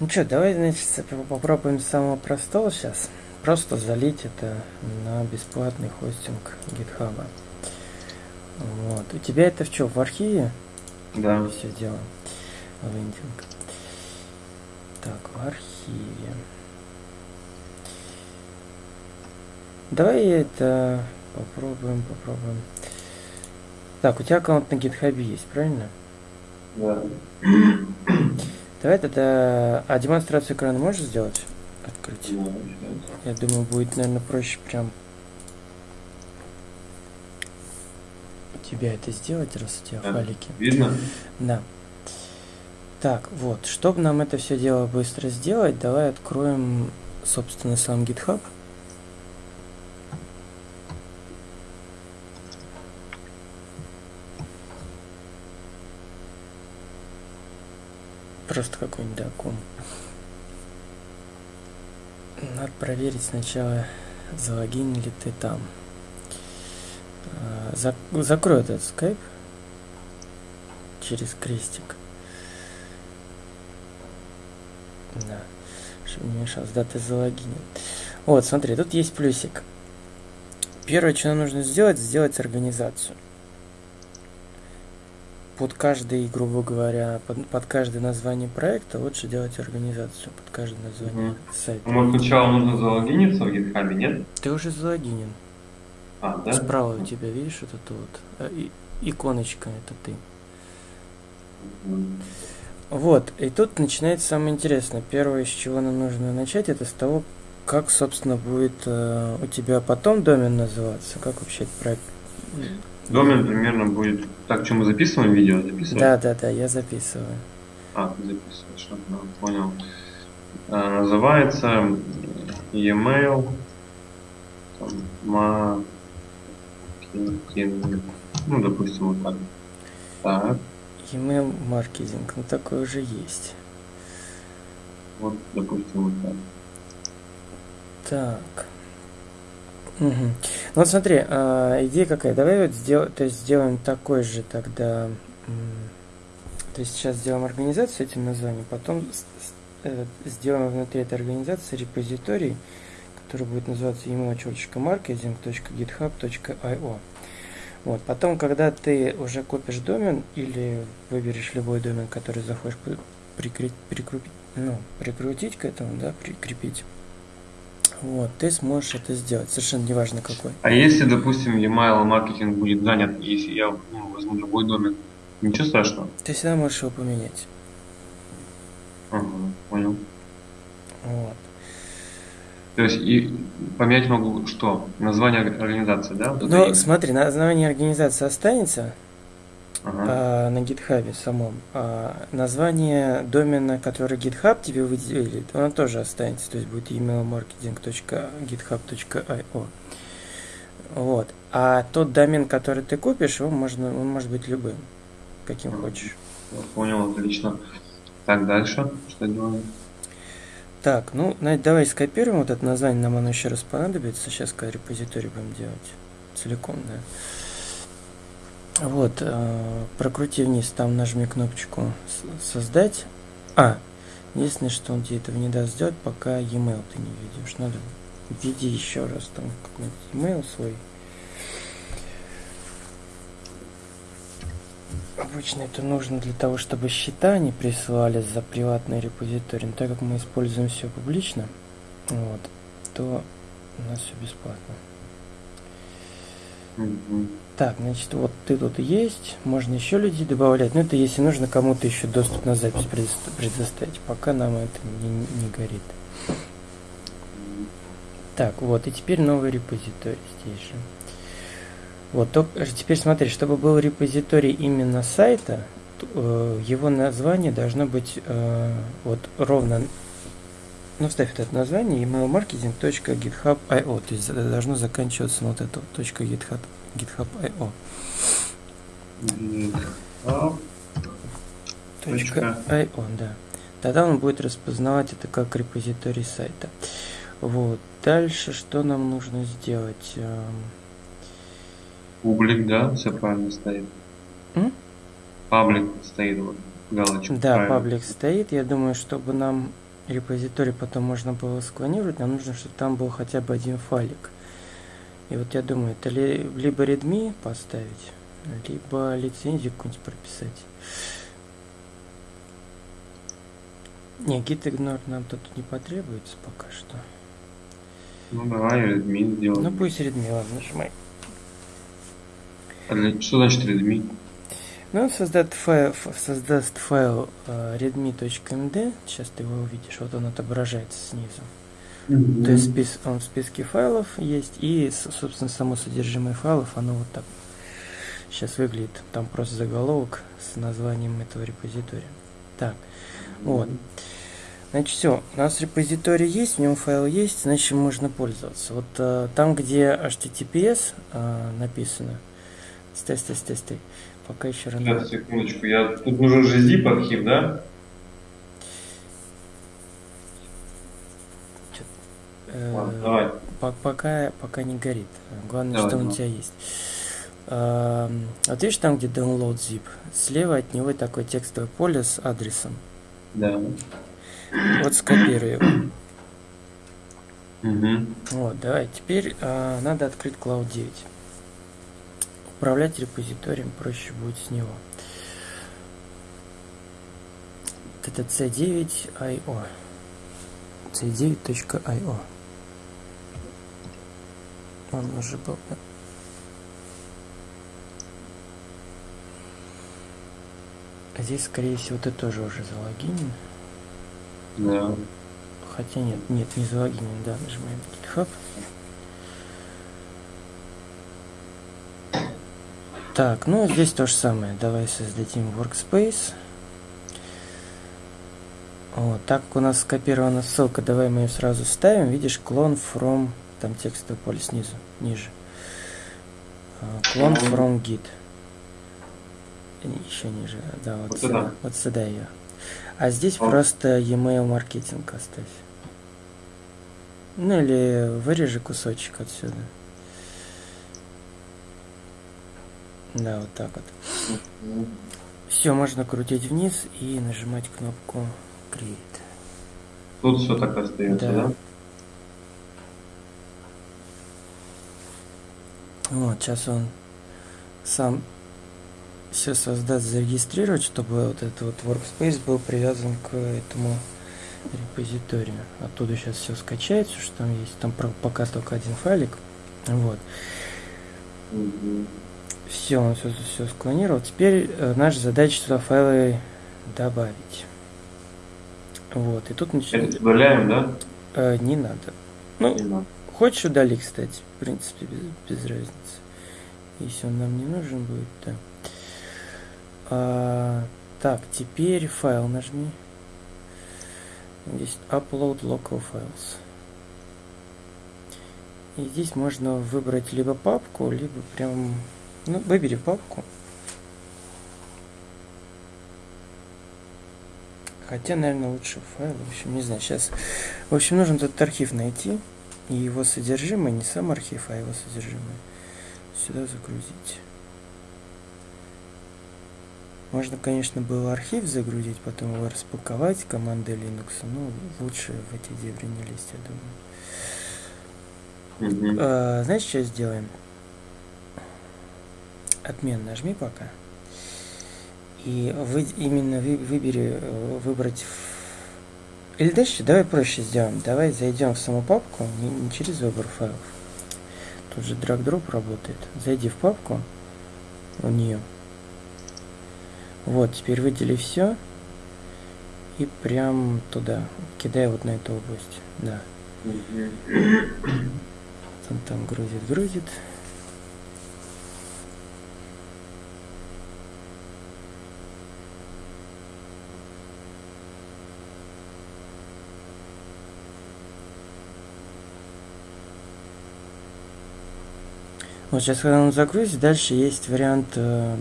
Ну что, давай, значит, попробуем с самого простого сейчас. Просто залить это на бесплатный хостинг GitHub. Вот. У тебя это в что, в архиве? Да. Все дело. Лендинг. Так, в архиве. Давай это попробуем, попробуем. Так, у тебя аккаунт на GitHub есть, правильно? Да. Давай тогда... А демонстрацию экрана можешь сделать? Открыть? Я думаю, будет, наверное, проще прям тебя это сделать, раз у тебя Да. файлики. Видно? Да. Так, вот, чтобы нам это все дело быстро сделать, давай откроем, собственно, сам GitHub. Просто какой-нибудь докум. Надо проверить сначала, залогинен ли ты там. А, зак- закрой этот скайп через крестик. Да, чтобы не мешалось. Да, ты залогинен. Вот, смотри, тут есть плюсик. Первое, что нам нужно сделать, сделать организацию. Под каждый, грубо говоря, под, под каждое название проекта лучше делать организацию. Под каждое название Мгм. сайта. Может, сначала нужно залогиниться в GitHub, нет? Ты уже залогинен. А, да? Справа у тебя, видишь, вот это вот э, и- иконочка, это ты. Вот, и тут начинается самое интересное. Первое, с чего нам нужно начать, это с того, как, собственно, будет э, у тебя потом домен называться, как вообще этот проект. Домен примерно будет... Так, что мы записываем видео? Записываем? Да, да, да, я записываю. А, ты записываешь, ага, понял. А, называется e-mail там, маркетинг. Ну, допустим, вот так. Так, Email маркетинг, ну такой уже есть. вот, допустим, вот так. Так. Ну вот смотри, а, идея какая. Давай вот сделаем, то есть сделаем такой же тогда. То есть сейчас сделаем организацию этим названием, потом э, сделаем внутри этой организации репозиторий, который будет называться email.marketing.github.io. Вот. Потом, когда ты уже купишь домен или выберешь любой домен, который захочешь при- прикрепить, прикрепить, ну, прикрутить к этому, да, прикрепить, вот, ты сможешь это сделать, совершенно неважно какой. А если, допустим, e-mail маркетинг будет занят, если я ну, возьму другой домен, ничего страшного? Ты всегда можешь его поменять. Ага, понял. Вот. То есть и поменять могу что? Название ор- организации, да? Вот это Но смотри, название организации останется Ага. а, на GitHub самом. А название домена, который GitHub тебе выделит, оно тоже останется. То есть будет emailmarketing.github.io. Вот. А тот домен, который ты купишь, его можно, он может быть любым, каким Мгм. хочешь. Я Понял, отлично. Так, дальше. Что делаем? Так, ну, давай скопируем вот это название, нам оно еще раз понадобится. Сейчас, когда репозиторий будем делать целиком, да. Вот, э, прокрути вниз, там нажми кнопочку «Создать». А, единственное, что он тебе этого не даст сделать, пока e-mail ты не введешь. Надо введи еще раз там какой-нибудь e-mail свой. Обычно это нужно для того, чтобы счета не присылали за приватный репозиторий. Но так как мы используем все публично, вот, то у нас все бесплатно. Так, значит, вот ты тут есть, можно еще людей добавлять, но это если нужно кому-то еще доступ на запись предоста- предоставить, пока нам это не, не горит. Так, вот, и теперь новый репозиторий здесь же. Вот, только, теперь смотри, чтобы был репозиторий именно сайта, э, его название должно быть э, вот ровно, ну, вставь это название, emailmarketing.github.io, то есть это должно заканчиваться на вот это вот, .github, github.io. .io, да. Тогда он будет распознавать это как репозиторий сайта. Вот. Дальше что нам нужно сделать? Эм, Публик, да, все правильно стоит. М? Паблик стоит, вот, галочка. Да, правильно. паблик стоит. Я думаю, чтобы нам репозиторий потом можно было склонировать, нам нужно, чтобы там был хотя бы один файлик. И вот я думаю, это ли, либо readme поставить, либо лицензию какую-нибудь прописать. Не, git ignore нам тут не потребуется пока что. Ну давай readme сделаем. Ну пусть readme, ладно, нажимай. А для, что значит readme? Ну, он создаст файл, создаст файл uh, readme.md, сейчас ты его увидишь, вот он отображается снизу. Mm-hmm. То есть спис, он в списке файлов есть, и, собственно, само содержимое файлов, оно вот так сейчас выглядит. Там просто заголовок с названием этого репозитория. Так, mm-hmm. вот. Значит, все, у нас репозиторий есть, в нем файл есть, значит, можно пользоваться. Вот uh, там, где HTTPS uh, написано, стой, стой, стой, стой, Пока еще рано. Сейчас, секундочку. Я... Тут нужен же zip архив, да? Э, Ладно, давай. Пока, пока не горит. Главное, давай, что давай. у тебя есть. А, вот видишь там, где download zip? Слева от него такое текстовое поле с адресом. Да. Вот скопируй его. Угу. Вот, давай. Теперь а, надо открыть Cloud 9. Управлять репозиторием проще будет с него. Это c9.io. c9.io. Он уже был, да? А здесь, скорее всего, ты тоже уже залогинен. Да. Хотя нет, нет, не залогинен, да, нажимаем GitHub. Так, ну здесь то же самое. Давай создадим workspace. Вот, так как у нас скопирована ссылка, давай мы ее сразу ставим. Видишь, клон from, там текстовое поле снизу, ниже. Клон from git. Еще ниже, да, вот, вот сюда, вот сюда ее. А здесь О. просто e-mail маркетинг оставь. Ну или вырежи кусочек отсюда. Да, вот так вот. Все, можно крутить вниз и нажимать кнопку Create. Тут все так остается, да? да? Вот, сейчас он сам все создаст, зарегистрировать, чтобы вот этот вот workspace был привязан к этому репозиторию. Оттуда сейчас все скачается, что там есть. Там пока только один файлик. Вот. Угу. Все, он все, все склонировал. Теперь э, наша задача сюда файлы добавить. Вот, и тут начинаем. Добавляем, да? Э, не надо. Ну, не надо. хочешь удали, кстати, в принципе, без, без разницы. Если он нам не нужен будет, да. А, так, теперь файл нажми. Здесь upload local files. И здесь можно выбрать либо папку, либо прям ну, выбери папку. Хотя, наверное, лучше файл. В общем, не знаю, сейчас... В общем, нужно этот архив найти. И его содержимое, не сам архив, а его содержимое. Сюда загрузить. Можно, конечно, было архив загрузить, потом его распаковать командой Linux, но лучше в эти дебри не лезть, я думаю. Mm-hmm. А, знаешь, что сделаем? Отмен нажми пока. И вы, именно вы, выбери, э, выбрать... Или дальше, давай проще сделаем. Давай зайдем в саму папку, не, не через выбор файлов. Тут же драг-дроп работает. Зайди в папку, в нее. Вот, теперь выдели все. И прям туда. Кидай вот на эту область. Да. Он там грузит, грузит. Вот сейчас, когда он загрузит, дальше есть вариант, э,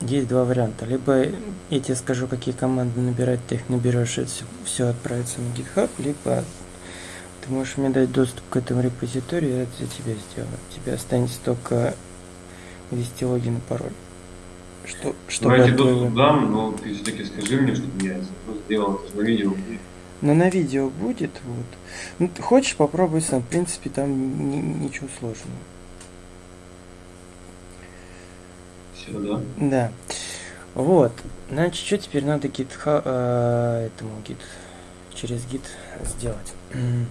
есть два варианта. Либо я тебе скажу, какие команды набирать, ты их наберешь, и все, все отправится на GitHub, либо ты можешь мне дать доступ к этому репозиторию, я это за тебя сделаю. Тебе останется только ввести логин и пароль. Что, что Давайте доступ твоего... дам, но ты все-таки скажи мне, чтобы я сделал, это на видео. Но на видео будет, вот. Ну, хочешь, попробуй сам. В принципе, там ни- ничего сложного. Все, да? Да. Вот. Значит, что теперь надо гит э, этому гит через гит сделать?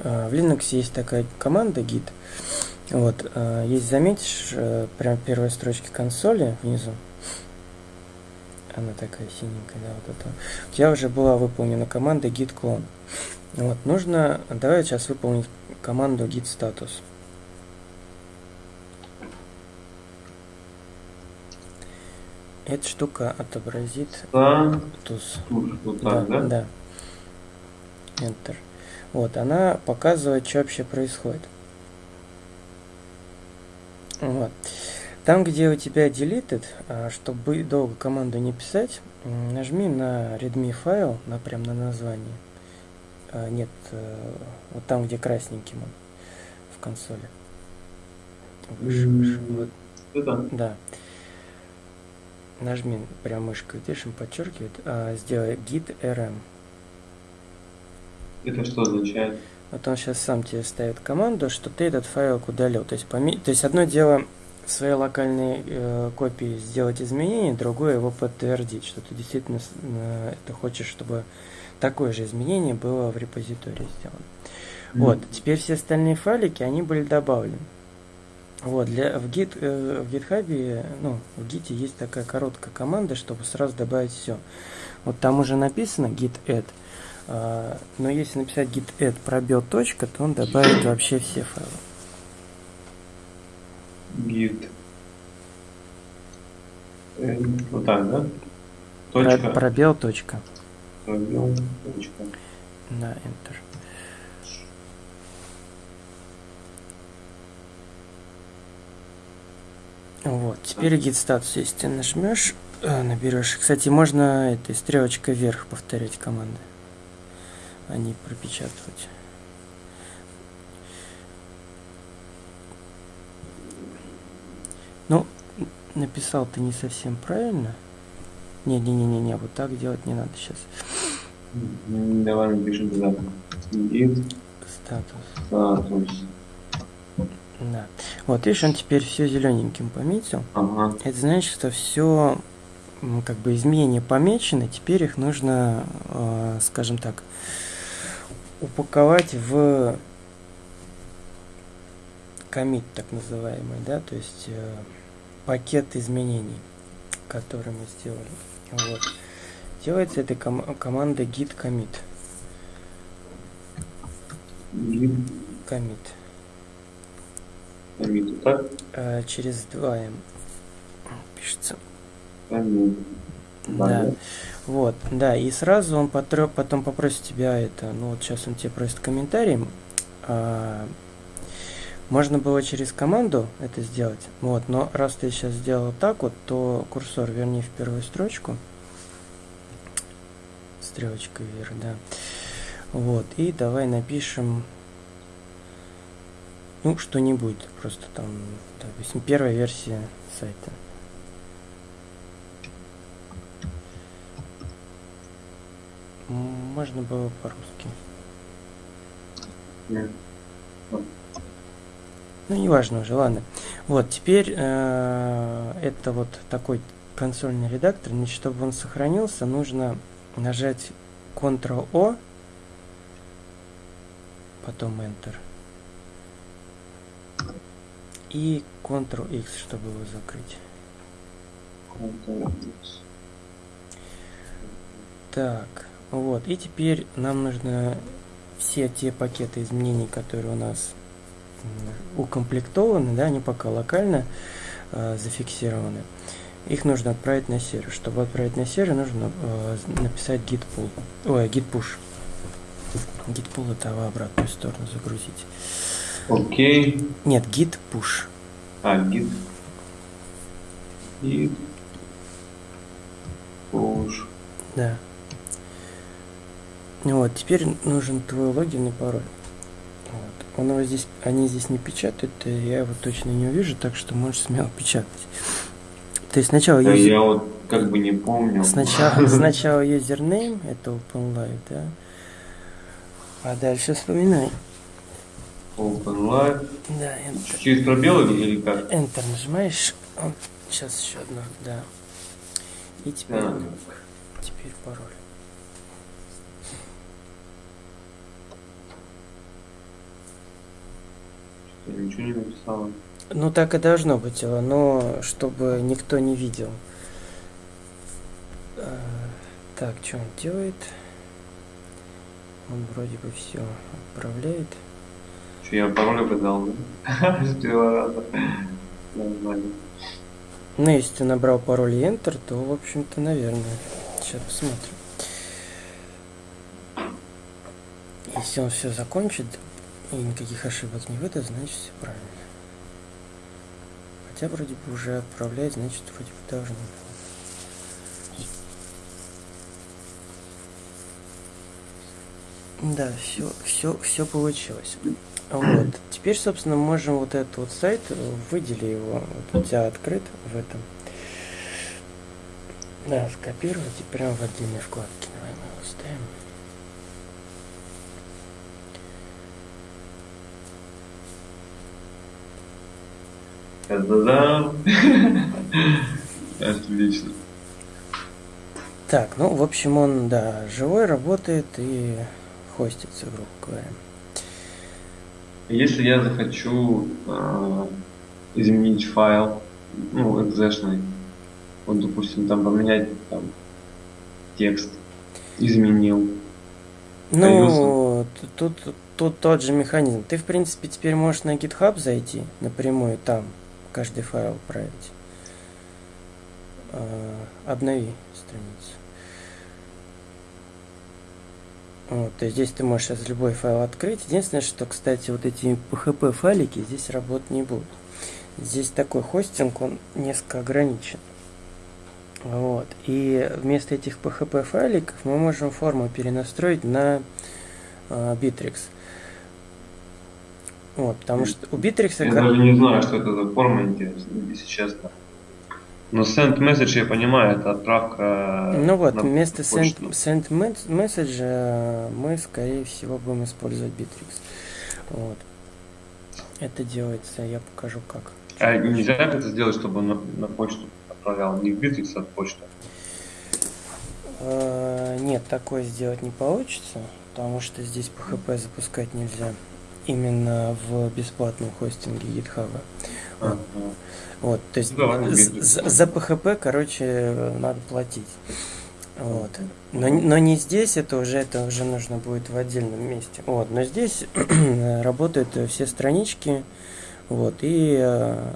Э, В Linux есть такая команда git. Вот, э, есть, заметишь, э, прям первой строчке консоли внизу. Она такая синенькая, да, вот это. У тебя уже была выполнена команда git clone. Вот, нужно, давай сейчас выполнить команду git status. Эта штука отобразит Да, туз. вот так, да? да. Enter. Вот, она показывает, что вообще происходит. Вот. Там, где у тебя deleted, а, чтобы долго команду не писать, нажми на readme файл, на прям на название. А, Нет, э, вот там, где красненьким он в консоли. Выше, выше. Вот, Это? да. Нажми прям мышкой, он подчеркивает. а, сделай git rm. Это что означает? Вот он сейчас сам тебе ставит команду, что ты этот файл удалил. То есть, поме... То есть одно дело в своей локальной э, копии сделать изменение, другое его подтвердить, что ты действительно э, это хочешь, чтобы такое же изменение было в репозитории сделано. Вот, теперь все остальные файлики, они были добавлены. Вот, для, в, git, э, в GitHub, ну, в Git есть такая короткая команда, чтобы сразу добавить все. Вот там уже написано git add, а, но если написать git add пробел точка, то он добавит вообще все файлы. Git. Э, Вот так, да? Про- Точка. Пробел точка. Пробел, точка. На Enter. Вот, теперь git status, если ты нажмешь, э, наберешь. Кстати, можно этой стрелочкой вверх повторять команды, а не пропечатывать. Ну, написал ты не совсем правильно. Не-не-не-не, вот так делать не надо сейчас. Давай напишем туда. Git Статус. status. Да. Вот, видишь, он теперь все зелененьким пометил. Ага. Это значит, что все как бы изменения помечены, теперь их нужно, э, скажем так, упаковать в комит так называемый, да, то есть э, пакет изменений, который мы сделали. Вот. Делается этой ком- командой git commit. Git commit. Вот Так? Э, через 2 м пишется. Commit. Да. Вот, да, и сразу он потро- потом попросит тебя это, ну вот сейчас он тебе просит комментарий. а, можно было через команду это сделать, вот, но раз ты сейчас сделал так вот, то курсор верни в первую строчку. Стрелочкой вверх, да. Вот, и давай напишем, ну, что-нибудь, просто там, допустим, первая версия сайта. Можно было по-русски. Нет. Ну, неважно уже, ладно. Вот, теперь э, это вот такой консольный редактор. Значит, чтобы он сохранился, нужно нажать Ctrl-O, потом Enter. И Ctrl-X, чтобы его закрыть. Ctrl-X. Так, вот. И теперь нам нужно все те пакеты изменений, которые у нас укомплектованы, да, они пока локально э, зафиксированы. Их нужно отправить на сервер. Чтобы отправить на сервер, нужно э, написать git pull. Ой, git push. Git pull это в обратную сторону загрузить. Окей. Нет, git push. А, git. Git. Push. Да. Ну Вот, теперь нужен твой логин и пароль. Вот. Он его здесь, они здесь не печатают, и я его точно не увижу, так что можешь смело печатать. То есть сначала Да, юзер- я вот как бы не помню. Сначала, сначала юзернейм, это OpenLive, да? А дальше вспоминай. OpenLive. Да, Enter. Через пробел или как? Enter нажимаешь. О, сейчас еще одно, да. И теперь, Так. теперь пароль. Что, Ничего не написала. Ну так и должно быть, э, но чтобы никто не видел. Э, Так, что он делает? Он вроде бы все отправляет. Что, я пароль угадал, да? С первого раза. Нормально. Ну, если ты набрал пароль и Enter, то, в общем-то, наверное. Сейчас посмотрим. Если он все закончит и никаких ошибок не выдаст, значит все правильно. Хотя вроде бы уже отправляет, значит вроде бы должно было. Да, все, все, все получилось. Вот. Теперь, собственно, можем вот этот вот сайт, э, выдели его, вот у тебя открыт в этом. Да, скопировать и прямо в отдельной вкладке. Давай мы его ставим. Отлично. Так, ну, в общем, он, да, живой, работает и хостится, грубо говоря. Если я захочу а, изменить файл, ну, экзешный, вот, допустим, там поменять там, текст, изменил. Ну, тут, тут тот же механизм. Ты, в принципе, теперь можешь на GitHub зайти напрямую, там каждый файл отправить. А, Обнови страницу. Вот, то есть здесь ты можешь сейчас любой файл открыть. Единственное, что, кстати, вот эти PHP файлики здесь работать не будут. Здесь такой хостинг, он несколько ограничен. Вот. И вместо этих PHP файликов мы можем форму перенастроить на э, Bittrex. Вот, потому что у Bittrex... Я даже не знаю, что это за форма, если честно. Но send message, я понимаю, это отправка Ну вот, вместо send, send mes- message э, мы, скорее всего, будем использовать Bittrex. Вот. Это делается, я покажу как. А нельзя как это сделать, чтобы он на, на почту отправлял? Не в Bittrex, а в почту. Э, Нет, такое сделать не получится, потому что здесь PHP запускать нельзя. Именно в бесплатном хостинге GitHub. Ага. Вот, то есть Bittrex. за, за PHP, короче, надо платить. Вот. Но, но не здесь, это уже, это уже нужно будет в отдельном месте. Вот, но здесь работают все странички, вот, и э,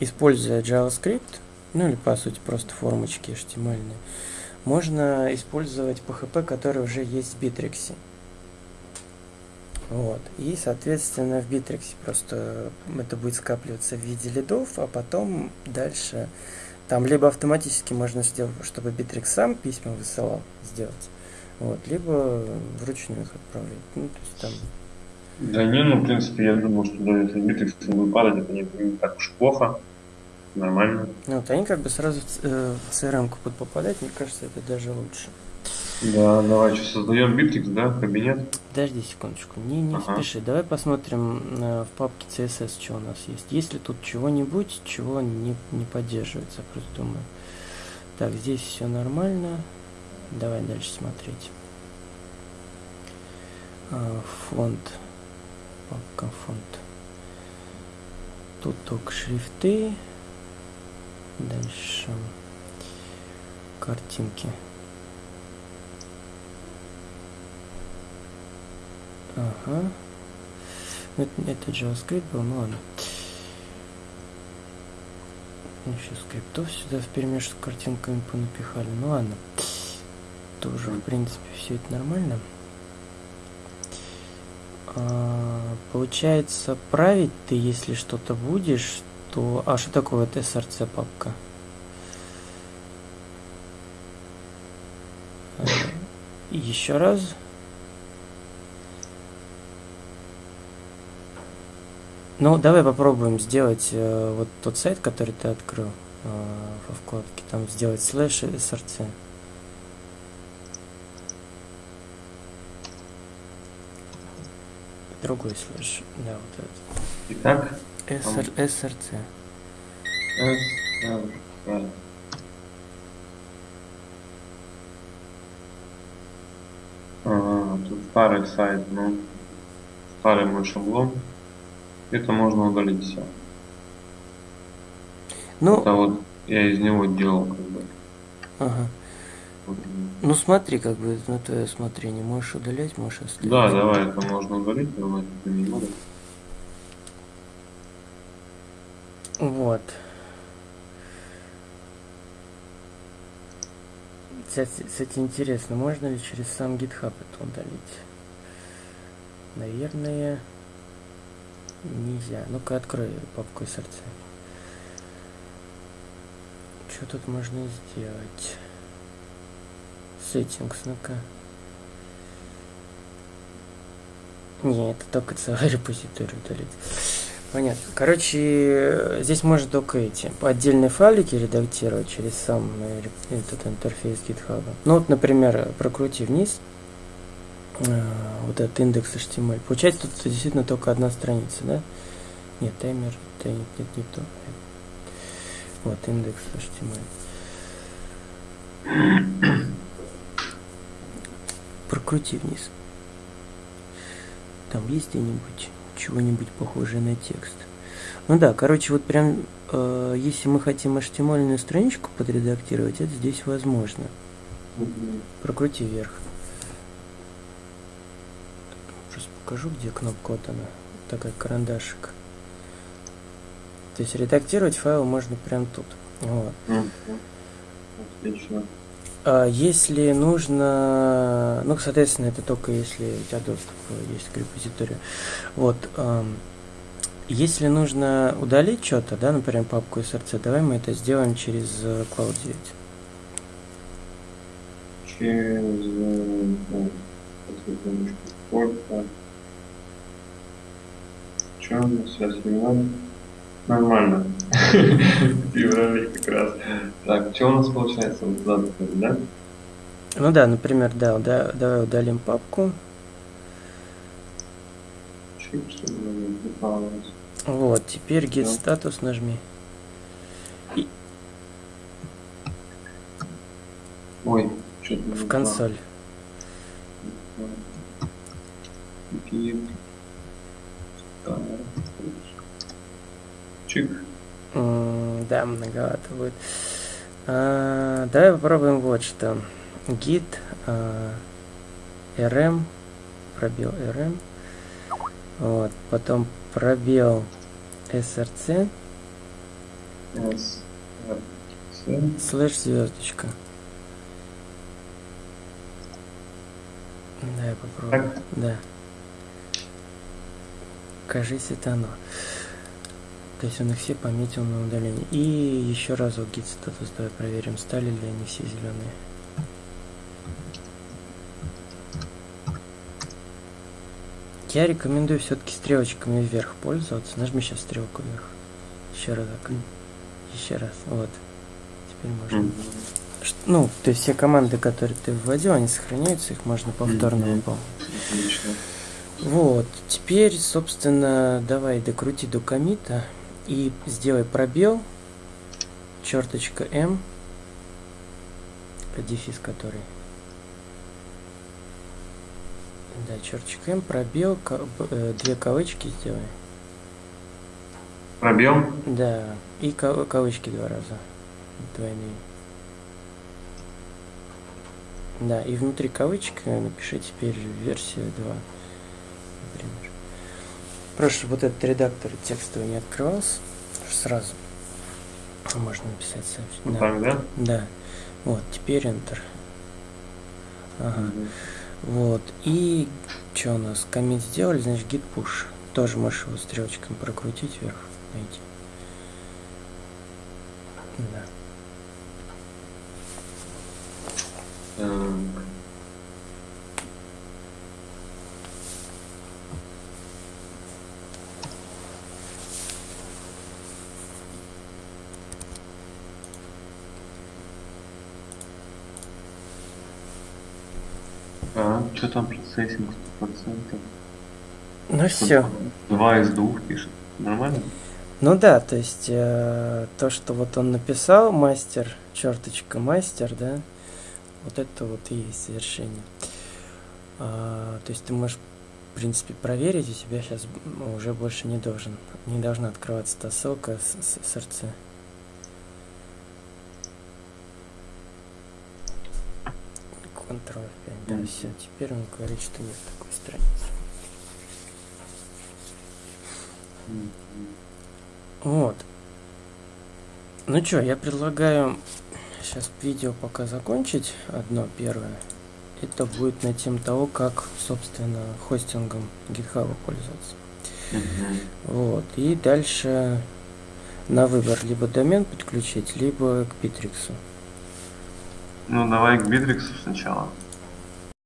используя JavaScript, ну или по сути просто формочки HTML, можно использовать PHP, который уже есть в Bittrex. Вот. И, соответственно, в Bittrex просто это будет скапливаться в виде лидов, а потом дальше там либо автоматически можно сделать, чтобы Bittrex сам письма высылал, сделать, вот, либо вручную их отправлять. Ну, то есть там Да не, ну, в принципе, я думал, что даже если Bittrex будет падать, это не, не так уж плохо. Нормально. Ну, вот они как бы сразу в э, в CRM будут попадать, мне кажется, это даже лучше. Да, давай, что, создаем Bittrex, да, кабинет? Подожди секундочку, не, не Ага. спеши. Давай посмотрим э, в папке CSS, что у нас есть. Есть ли тут чего-нибудь, чего не, не поддерживается, просто думаю. Так, здесь все нормально. Давай дальше смотреть. А, фонд. Папка фонд. Тут только шрифты. Дальше картинки. Ага. Это, это JavaScript был, ну ладно. Еще скриптов сюда вперемешку с картинками понапихали. Ну ладно. Тоже, в принципе, все это нормально. А, получается, править ты, если что-то будешь, то... А что такое вот SRC папка? Еще раз. Ну, давай попробуем сделать э, вот тот сайт, который ты открыл. во вкладке, там сделать слэш и src. Другой слэш, да, вот этот. Итак, SR, SRC. SRC. Ага, тут старый сайт, ну, старый мой шаблон. Это можно удалить все. Ну, Это вот я из него делал как бы. ага. Вот. Ну смотри, как бы на твое усмотрение. Можешь удалять, можешь оставить. Да, давай, это можно удалить, но это не надо. Вот. Кстати, кстати, интересно, можно ли через сам GitHub это удалить? Наверное, нельзя. Ну-ка, открой папку SRC. Что тут можно сделать? Settings, ну-ка. Не, это только целый репозиторий удалить. Понятно. Короче, здесь можно только эти отдельные файлики редактировать через сам э, этот интерфейс GitHub. Ну вот, например, прокрути вниз вот этот индекс HTML. Получается, тут действительно только одна страница, да? Нет, таймер, нет, нет, не то. Вот, индекс HTML. Прокрути вниз. Там есть где-нибудь чего-нибудь похожее на текст. Ну да, короче, вот прям, э, если мы хотим HTML страничку подредактировать, это здесь возможно. Прокрути вверх. Просто покажу, где кнопка, вот она, такая карандашик. То есть редактировать файл можно прям тут. Вот. Отлично. А если нужно, ну, соответственно, это только если у тебя доступ есть к репозиторию. Вот. Если нужно удалить что-то, да, например, папку SRC, давай мы это сделаем через э, Cloud 9. Через... секундочку, сколько? Че у нас сейчас февраль? Нормально. В феврале как раз. Так, что у нас получается? Вот задано, да? Ну да, например, да, да, давай удалим папку. Вот, теперь get статус нажми. Ой, что-то В консоль. Чик. Да, многовато будет. А, давай попробуем вот что. Git а, rm, пробел rm, вот, потом пробел src, слэш звездочка. Да, я попробую. Так. Да. Кажись, это оно. То есть он их все пометил на удаление. И еще разок git статус давай проверим, стали ли они все зеленые. Я рекомендую все-таки стрелочками вверх пользоваться. Нажми сейчас стрелку вверх. Еще разок. Еще раз. Вот. Теперь можно. Ш- Ну, то есть все команды, которые ты вводил, они сохраняются, их можно повторно выполнить. Вот, теперь, собственно, давай докрути до комита и сделай пробел, черточка М, дефис который. Да, черточка М, пробел, э, две кавычки сделай. Пробел. Да, и ка- кавычки два раза, двойные. Да, и внутри кавычек э, напиши теперь версию 2, например. Чтобы вот этот редактор текстовый не открывался, сразу можно написать сообщение. Вот Да. так, да? да, вот, теперь Enter. Ага. Мгм. Вот, и что у нас, коммент сделали, значит git push. Тоже можешь его стрелочками прокрутить вверх, найти. Да. Так. Так, что там процессинг 100%? Ну все. Два из двух пишет. Нормально? Ну да, то есть э, то, что вот он написал, мастер, черточка мастер, да, вот это вот и есть завершение. А, то есть ты можешь, в принципе, проверить, у тебя сейчас уже больше не должен, не должна открываться та ссылка с, с, с Ctrl F5, да, все, теперь он говорит, что нет такой страницы. Вот. Ну что, я предлагаю сейчас видео пока закончить, одно первое. Это будет на тему того, как, собственно, хостингом GitHub пользоваться. Мгм. Вот. И дальше на выбор либо домен подключить, либо к Битриксу. Ну, давай к Битриксу сначала.